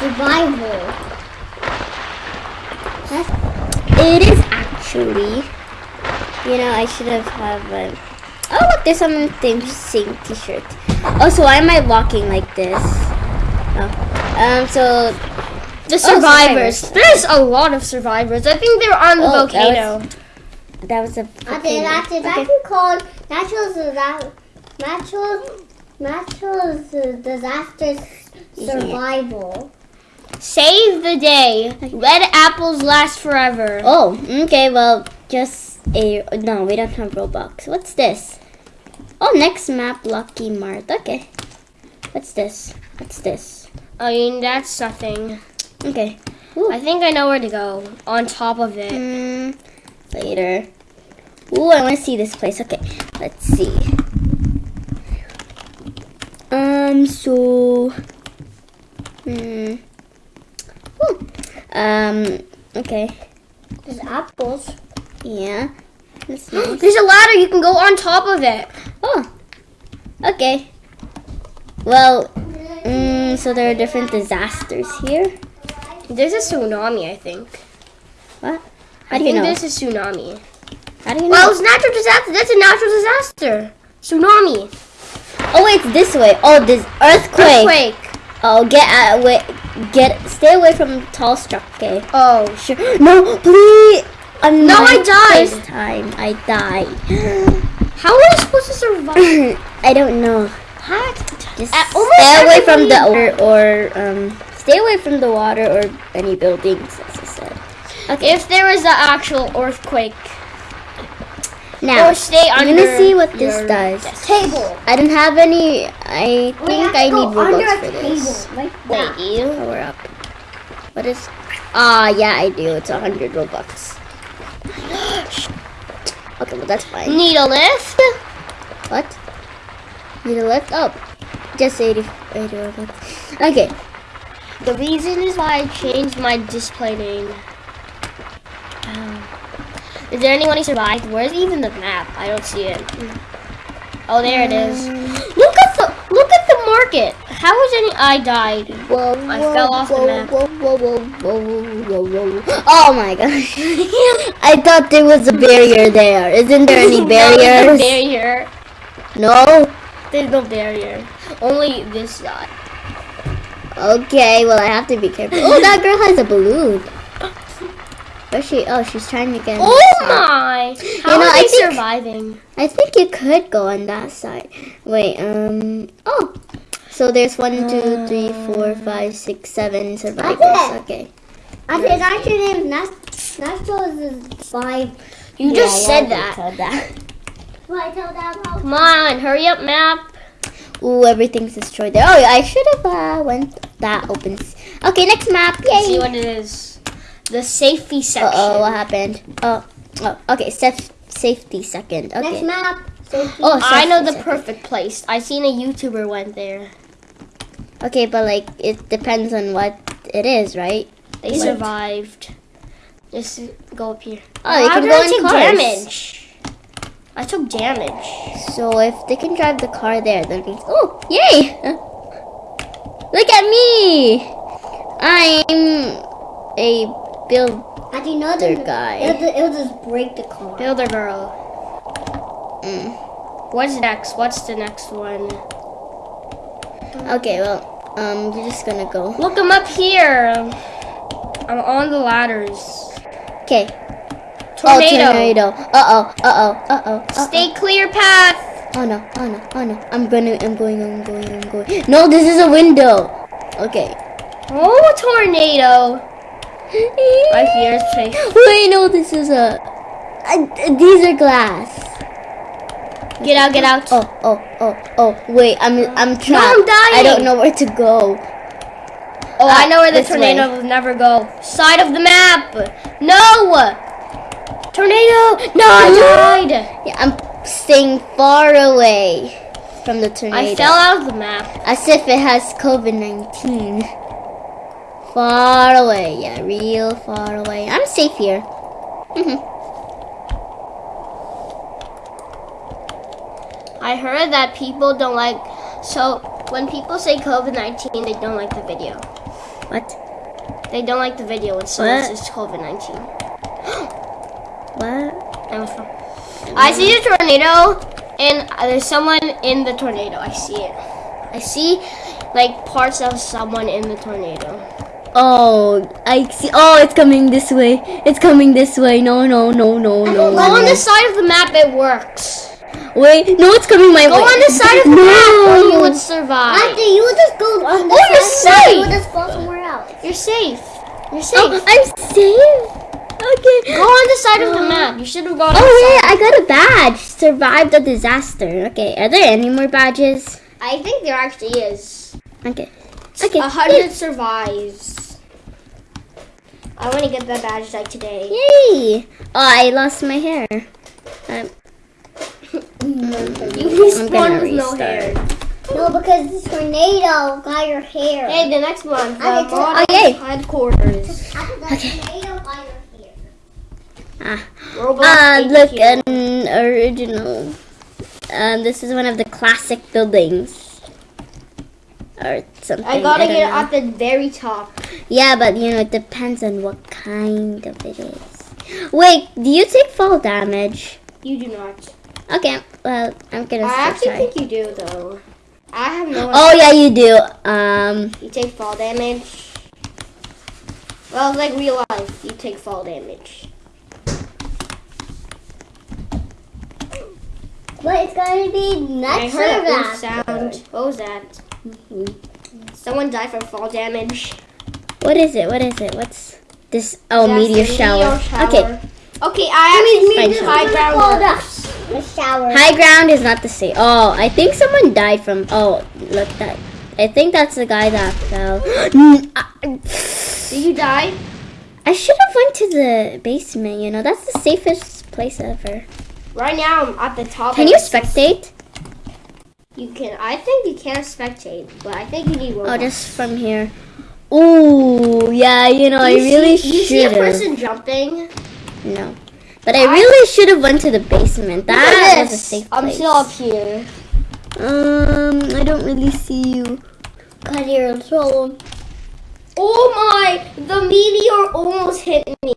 survival. It is actually. You know, I should have have. A, oh, look, there's someone with the same T-shirt. Oh, so why am I walking like this? Oh, um, so The survivors. survivors. There's a lot of survivors. I think they're on the Oh, that volcano. that was a. I think that is Okay. actually called natural disaster. Natural, natural disaster survival. Save the day. Red apples last forever. Oh, okay. Well, just a no. We don't have Robux. What's this? Oh, next map, Lucky Mart. Okay. What's this? What's this? I mean, that's nothing. Okay. I think I know where to go. On top of it. Hmm. Later. Ooh, I want to see this place. Okay, let's see. Um. So. Hmm. Ooh. Um. Okay. There's apples. Yeah. Nice. There's a ladder. You can go on top of it. Oh. Okay. Well. Mm, so there are different disasters here. There's a tsunami, I think. What? How I do you think know? there's a tsunami. How do you know? Well, it's natural disaster. That's a natural disaster. Tsunami. oh wait, it's this way. Oh, this earthquake. Earthquake. Oh, get out. Wait. Get. Stay away from tall struck. Okay. Oh. Sure. No, please. I'm No, I died. First time I died. How are you supposed to survive? I don't know. What? Just stay away from the water, or um, stay away from the water or any buildings, as I said. Okay. If there is an actual earthquake, Now I'm gonna see what this does. Table. I don't have any. I think I need Robux for this. like Wait, you power up. What is? Ah, yeah, I do. It's a hundred Robux. okay, well that's fine. Need a lift? What? Need a lift? Oh, just 80, 80 Robux. Okay. The reason is why I changed my display name. Um, is there anyone who survived? Where's even the map? I don't see it. Oh, there it is. Look at the look at the market. How was any? I died. Whoa, I whoa, fell off the map. Whoa, whoa, whoa, whoa, whoa, whoa, whoa. Oh my gosh. I thought there was a barrier there. Isn't there any there's no barrier. No? There's no barrier. Only this side. Okay, well I have to be careful. Oh, that girl has a balloon. Where's she? Oh, she's trying to get Oh side. my! How know, are I they think- surviving? I think you could go on that side. Wait, um, oh. So there's one, two, three, four, five, six, seven survivors. Okay. I said actually named Nat- natural survival. You just said that. that. I told that? Come on, hurry up, map. Ooh, everything's destroyed there. Oh, yeah, I should have uh, went. That opens. Okay, next map. Let's see what it is. The safety section. Uh oh, what happened? Oh, oh, okay. Saf- safety second. Next Okay. map. Safety. Oh, I know the second. perfect place. I seen a YouTuber went there. Okay, but like it depends on what it is, right? They What? survived. Just go up here. Oh, you can go I in cars. damage? I took damage. So if they can drive the car there, that means oh yay! Look at me! I'm a builder How do you know the guy. It'll, it'll just break the car. Builder girl. Mm. What's next? What's the next one? Okay, well, um, you're just gonna go. Look, I'm up here. I'm on the ladders. Okay. Tornado. Oh, tornado. Uh oh. Uh oh. Uh oh. Stay clear path. oh no. Oh no. Oh no. I'm gonna. I'm going. I'm going. I'm going. No, this is a window. Okay. Oh, tornado. I fear safe. Wait, no, this is a. Uh, these are glass. Get out, get out. Oh, oh, oh, oh. Wait, I'm. I'm trapped. I'm dying. I don't know where to go. Oh, I Ah, know where the tornado way. will never go. Side of the map. No. Tornado. No, I died. Yeah, I'm staying far away from the tornado. I fell out of the map. As if it has COVID 19. Far away. Yeah, real far away. I'm safe here. Mhm. I heard that people don't like. So when people say COVID nineteen, they don't like the video. What? They don't like the video when someone says COVID 19. What? That was fun. I see a tornado, and there's someone in the tornado. I see it. I see like parts of someone in the tornado. Oh, I see. Oh, it's coming this way. It's coming this way. No, no, no, no, no. Go on the side of the map. It works. Wait, no, it's coming my Go way. Go on the side of the no. map, or you would survive. After you just go on the Oh, you're safe. You just go somewhere else. You're safe. You're oh, safe. Oh, I'm safe. Okay. Go on the side of the uh, map. You should have gone. Oh yeah. I got a badge. Survived the disaster. Okay, are there any more badges? I think there actually is. Okay. Okay. A hundred survives. I want to get that badge like today. Yay! Oh, I lost my hair. Um, You I'm respawn gonna with no hair. No, because the tornado got your hair. Hey, the next one. The Okay, cool. Modern Okay. Headquarters. After the got your hair. ah, Roblox ah, look, an original. Um, this is one of the classic buildings. Or something. I gotta don't get know. at the very top. Yeah, but you know, it depends on what kind of it is. Wait, do you take fall damage? You do not. Okay, well, I'm gonna I actually try. think you do though. I have no. Idea. Oh yeah, you do. Um, You take fall damage. Well, it's like real life. You take fall damage. But it's gonna be I next heard a to oof that. sound. What was that? Someone died from fall damage. what is it? What is it? What's this? Oh, That's meteor shower. meteor shower. Okay, Okay, I Fine actually shower. high ground Hold up. works. The shower. high ground is not the same. Oh, I think someone died from. Oh, look that. I think that's the guy that fell. Did you die? I should have went to the basement. You know, that's the safest place ever. Right now I'm at the top. Can you the- spectate? You can. I think you can spectate, but I think you need. Oh, Robux. just from here. Ooh, yeah. You know, I You really see, you see a should person jumping. No, but I I- really should have went to the basement. That was a safe I'm still up here. Um, I don't really see you. Cause you're so. Oh my! The meteor almost hit me.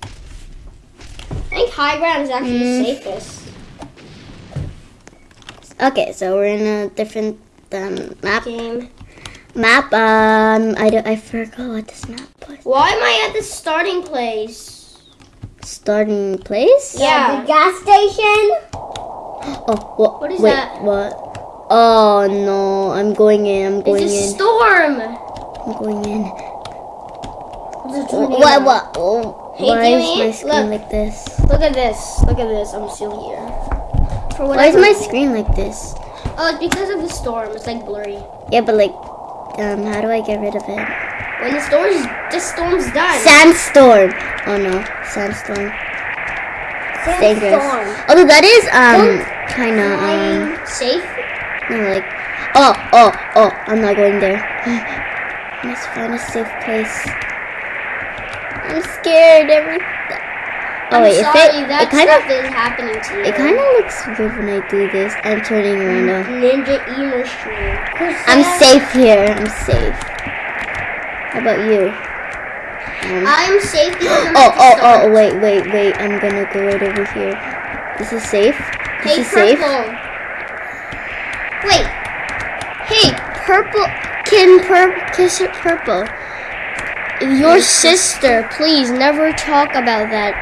I think high ground is actually Mm. the safest. Okay, so we're in a different um, map. Game. Map. Um, I don't. I forgot what this map was. Why am I at the starting place? Starting place. Yeah. The gas station. Oh, what? What is wait, that? What? Oh no! I'm going in. I'm going It's a in. storm. I'm going in. Oh, what? What? Oh, Hey, why is my screen look. like this? Look at this. Look at this. I'm still here. For Why is my screen like this? Oh, it's because of the storm. It's like blurry. Yeah, but like, um, how do I get rid of it? When the storm's the storm's done. Sandstorm. Oh no, sandstorm. Dangerous. Although that is um kind of um Safe. no like oh oh oh I'm not going there. Must find a safe place. I'm scared. Every oh wait, sorry, if it that it kind stuff of is happening to you. it kind of looks weird when I do this. I'm turning around. Ninja Emer stream. I'm safe here. I'm safe. How about you? Um, I'm safe I'm Oh, oh, oh, wait, wait, wait. I'm gonna go right over here. This is safe? This Hey, is safe? purple. Wait. Hey, purple. Can pur- kiss it purple? Your sister, please never talk about that.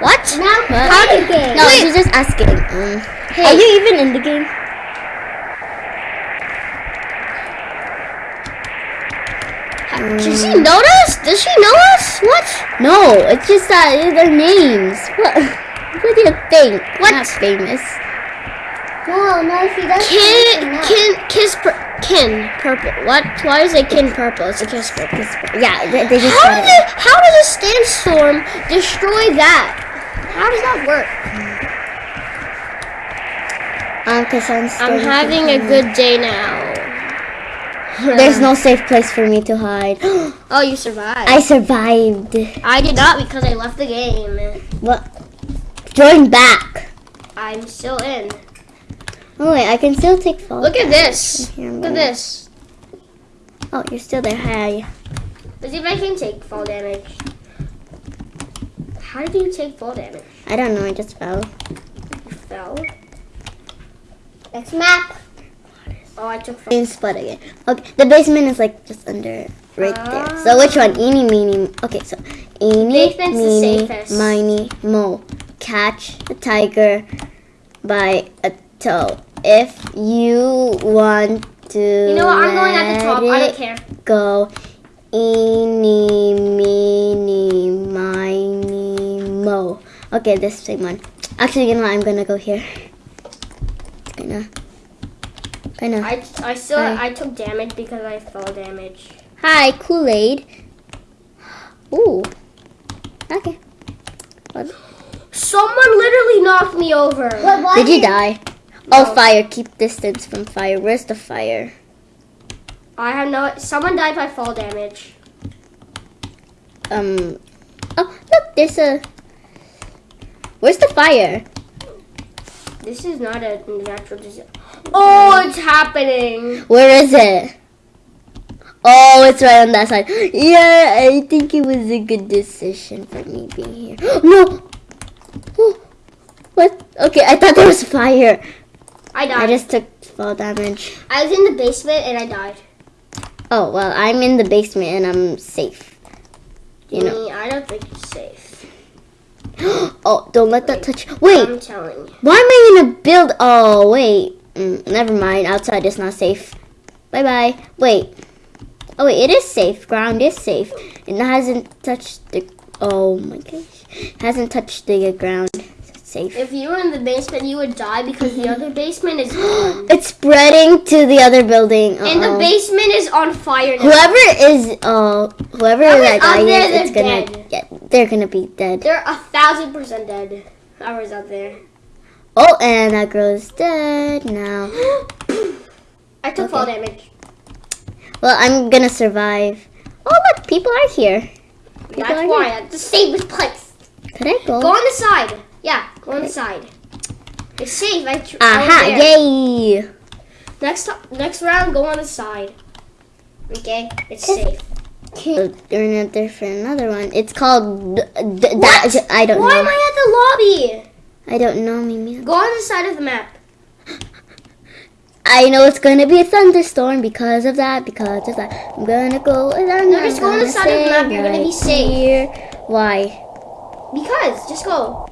What? Now What? game. No, she's just asking. Um, Hey. Are you even in the game? Does she know us? Does she know us? What? No, it's just that their names. What? What do you think? What? Not famous. No, no, she doesn't. Know. kin, kiss, pur- kin, purple. What? Why is it kin purple? It's a kiss purple. Yeah, they, they just How does it. how does a sandstorm destroy that? How does that work? Um, cause I'm, I'm having a good day now. There's no safe place for me to hide. Oh, you survived. I survived. I did not because I left the game. What? Join back. I'm still in. Oh wait, I can still take fall. Look at this. Here, Look at this. Oh, you're still there. Hi. Let's see if I can take fall damage. How did you take fall damage? I don't know. I just fell. You fell? Next map. Oh, I took fall. Same spot again. Okay, the basement is like just under right there. So which one? Eeny, meeny. Okay, so eeny, meeny, miny, mo. Catch the tiger by a toe. If you want to, You know what? I'm going at the top. I don't care. Go, eeny, meeny, miny, mo. Okay, this same one. Actually, you know what? I'm gonna go here. Gonna, gonna. I, I still Hi. I took damage because I fell damage. Hi, Kool Aid. Ooh. Okay. What? Someone literally knocked me over. What was Did you die? No. Oh, fire. Keep distance from fire. Where's the fire? I have no. Someone died by fall damage. Um. Oh, look. There's a. Where's the fire? This is not a natural disaster. Oh, it's happening. Where is it? Oh, it's right on that side. Yeah, I think it was a good decision for me being here. No. Oh, What? Okay, I thought there was fire. I I just took fall damage. I was in the basement and I died. Oh well, I'm in the basement and I'm safe. You know. I don't think you're safe. oh, don't let that touch. Wait, I'm telling you. why am I in a build? Oh wait, mm, never mind. Outside is not safe. Bye bye. Wait. Oh wait, it is safe. Ground is safe. It hasn't touched the. Oh my gosh, hasn't touched the ground. Safe. If you were in the basement, you would die because the other basement is gone. It's spreading to the other building. And the basement is on fire now. Whoever is, uh, whoever that guy there, is, it's gonna dead. get. They're gonna be dead. They're a thousand percent dead. Whoever's out there. Oh, and that girl is dead now. I took Okay. fall damage. Well, I'm gonna survive. Oh, look, people are here. People That's are why. here. That's the safest place. Could I go? Go on the side. Yeah, go on the side. It's safe. I tr- I was Aha! there. Yay! Next next round, go on the side. Okay, it's safe. So, We're not there for another one. It's called. D- d- What? that- I don't know. Why know. am I at the lobby? I don't know, Mimi. Go on the side of the map. I know it's gonna be a thunderstorm because of that. Because of that, I'm gonna go. And I'm No, just go on the side of the map, you're gonna be safe. Here. Why? Because just go.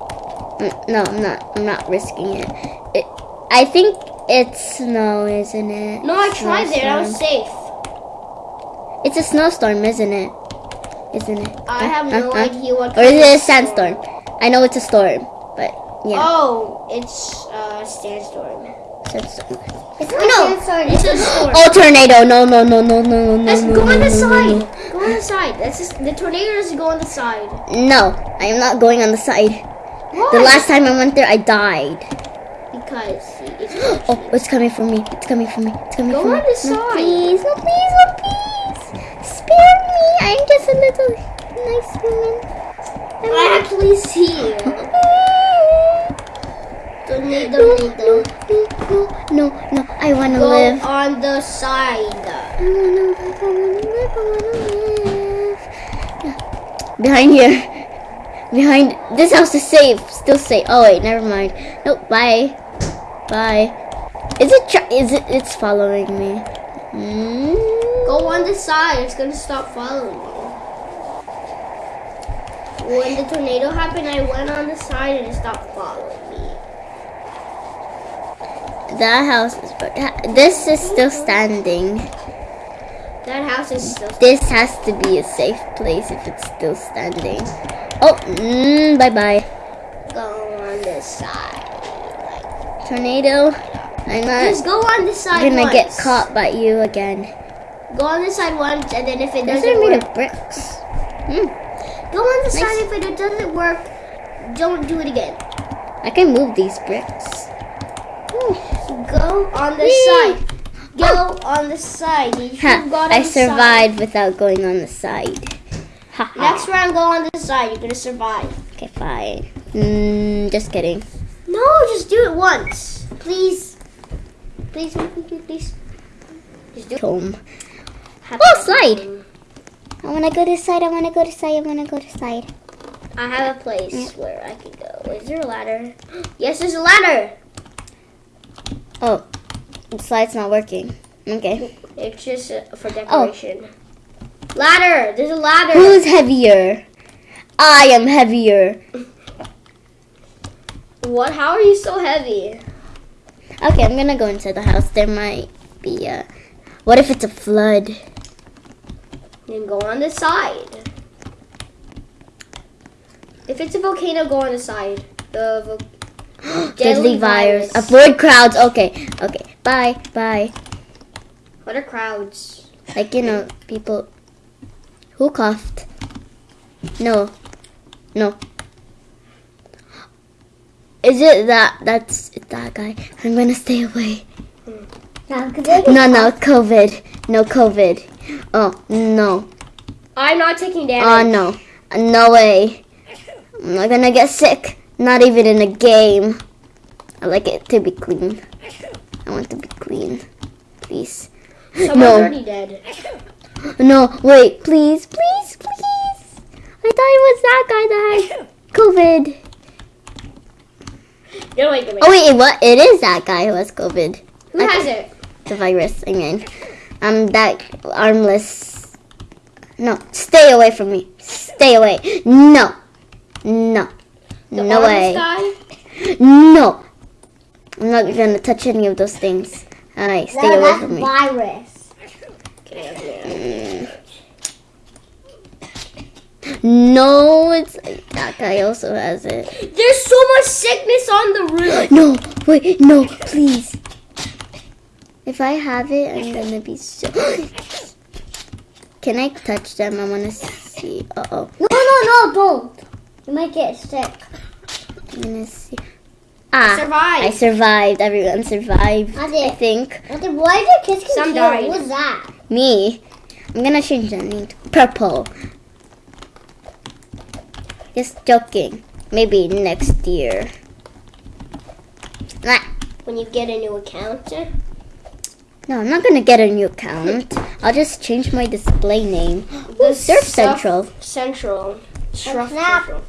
No, I'm not. I'm not risking it. it I think it's snow, isn't it? No, I tried there. I was safe. It's a snowstorm, isn't it? Isn't it? I Huh? have no Huh? idea what. Or is it a of storm. sandstorm? I know it's a storm, but yeah. Oh, it's uh, sandstorm. sandstorm. It's No, not sandstorm. it's a storm. Oh, tornado! No, no, no, no, no, no, Let's no, go no, on the no, no, side. no. Go on the side. That's just, the tornado doesn't go on the side. No, I am not going on the side. Why? The last time I went there, I died. because it's Oh, it's coming for me. It's coming for me. It's coming Go for me. Go on the No, side. please, no, please, no, please. Spare me. I'm just a little nice woman. I'm I actually see you. Tornado, tornado. No, no, no. I want to Go live. on the side. I wanna live, I wanna live, I wanna live. Yeah. Behind here. Behind this house is safe. Still safe. Oh wait, never mind. Nope. Bye. Bye. Is it? Is it? It's following me. Mm. Go on the side. It's gonna stop following you. When the tornado happened, I went on the side and it stopped following me. That house is. This is still standing. That house is still. This has to be a safe place if it's still standing. Oh, mm, bye bye. Go on the side. Tornado. I'm Just go on the side gonna once. get caught by you again. Go on the side once, and then if it doesn't are made work, of bricks. Hmm. go on the Nice. side. If it doesn't work, don't do it again. I can move these bricks. Go on the Whee! side. Go on the side. Ha, got on I the side. survived without going on the side. Next round, go on this side. You're gonna survive. Okay, fine. Mm, just kidding. No, just do it once, please. Please, please, please, please. Just do it. Home. Oh, slide. one. I wanna go to side. I wanna go to side. I wanna go to side. I have a place where I can go. Is there a ladder? Yes, there's a ladder. Oh, the slide's not working. Okay. It's just for decoration. Ladder. There's a ladder. Who's heavier? I am heavier. What? How are you so heavy? Okay, I'm gonna go inside the house. There might be a. What if it's a flood? Then go on the side. If it's a volcano, go on the side. The vo- Deadly virus. Avoid crowds. Okay. Okay. Bye. Bye. What are crowds? Like you know, people. Who coughed? No. No. Is it that? That's that guy. I'm gonna stay away. They No, no, COVID. No COVID. Oh no. I'm not taking Oh damage. no. No way. I'm not gonna get sick. Not even in a game. I like it to be clean. I want to be clean. Please. Someone's no. already dead. No, wait, please, please, please. I thought it was that guy that had COVID. Wait. Oh wait, what? It is that guy who has COVID. Who has it? The virus. I mean, I'm that armless. No, stay away from me. Stay away. No, no, The no way. guy? No, I'm not gonna touch any of those things. Alright, stay No, away from me. virus. No, it's that guy also has it. There's so much sickness on the roof. No, wait, no, please. If I have it, I'm gonna be so. Can I touch them? I wanna see. Uh oh. No, no, no, don't. You might get sick. I'm gonna see. Ah, survived. I survived. Everyone survived. I I think. What the- Why did kids Some died. What was that? Me. I'm gonna change the name to purple. Just joking. Maybe next year. Nah. When you get a new account. Eh? No, I'm not gonna get a new account. I'll just change my display name. Ooh, Surf Surf- Central. Central. Surf? Central.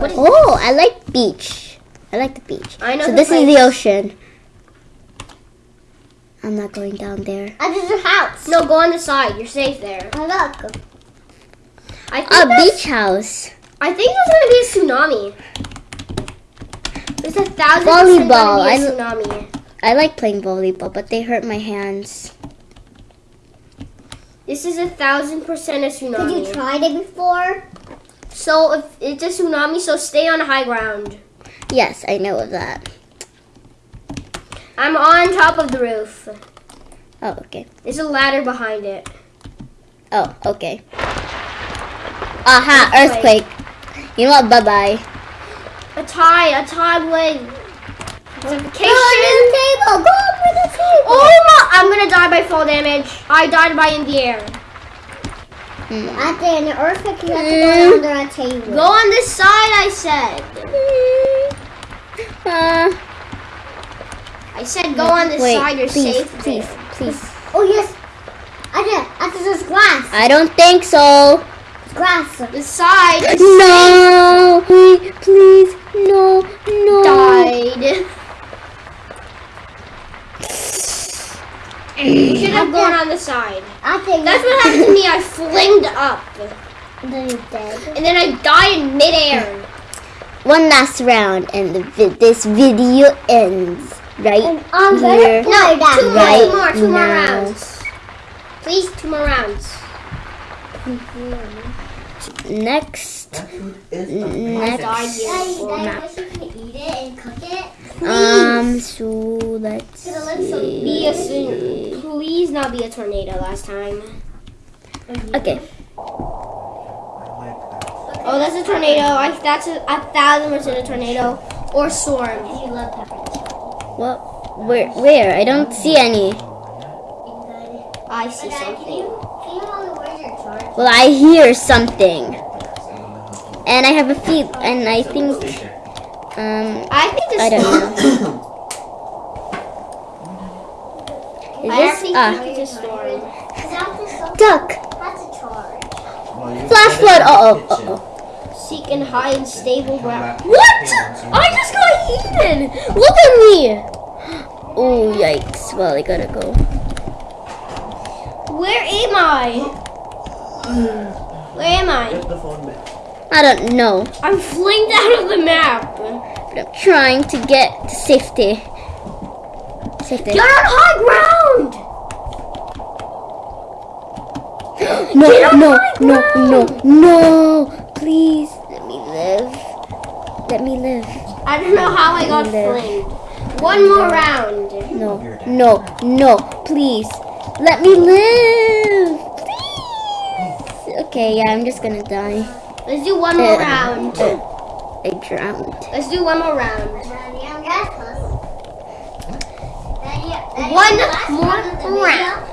Is Oh, I like beach. I like the beach. I know So this is the ocean. I'm not going down there. I just a house. No, go on the side. You're safe there. Oh, look. I think A beach house. I think there's gonna be a tsunami. There's a thousand Volleyball, gonna be a I- tsunami. I like playing volleyball, but they hurt my hands. This is a thousand percent a tsunami. Did you tsunami. tried it before? So if it's a tsunami, so stay on high ground. Yes, I know of that. I'm on top of the roof. Oh, okay. There's a ladder behind it. Oh, okay. Aha, Earthquake. earthquake. You know what? Bye bye. A tie, a tie with vacation. the table. Go over the table. Oh my! I'm gonna die by fall damage. I died by in the air. Hmm. At the end, the earthquake, you have to Mm. go under a table. Go on this side, I said. Uh, I said go on this wait, side. You're please, safe. please, there. please. Oh, yes. I did. I did this grass. I don't think so. Grass. The side No, wait, please, no, no. died. You should have gone on the side. I think That's what happened to me. I flinged up, Then you're dead. and then I died in midair. One last round, and the vi- this video ends right And I'm here. gonna play that. Two more, Right two more, two more rounds. Please, two more rounds. Next, I next. died here Daddy, before. Daddy, I wish you could eat it and cook it. Um, so let's Cause it looks so Be a see. please not be a tornado last time. Okay. Oh, that's a tornado. I, that's a, a thousand percent a tornado or storm. You love peppers. Well, where? Where? I don't see any. I see something. you, can you tell me where's your charge? Well, I hear something, and I have a feel, and I think, um, I think this. I don't know. Is I this actually think it's a storm. duck? That's a charge. Flash said flood. in Uh the oh. Uh oh. Seek and hide in stable ground. What? here once you I just got eaten. Look at me. Oh yikes! Well, I gotta go. Where am I? Where am I? Get the phone back. I don't know, I'm flinked out of the map. but I'm trying to get to safety. Safety. You're on high ground. No, no, high no, no, no! Please live. Let me live. I don't know how I got Live. flamed. One more round. No, no, no! Please let me live. Please. Okay, yeah, I'm just gonna die. Let's do one more Uh, round. uh, I drowned. Let's do one more round. One One more round.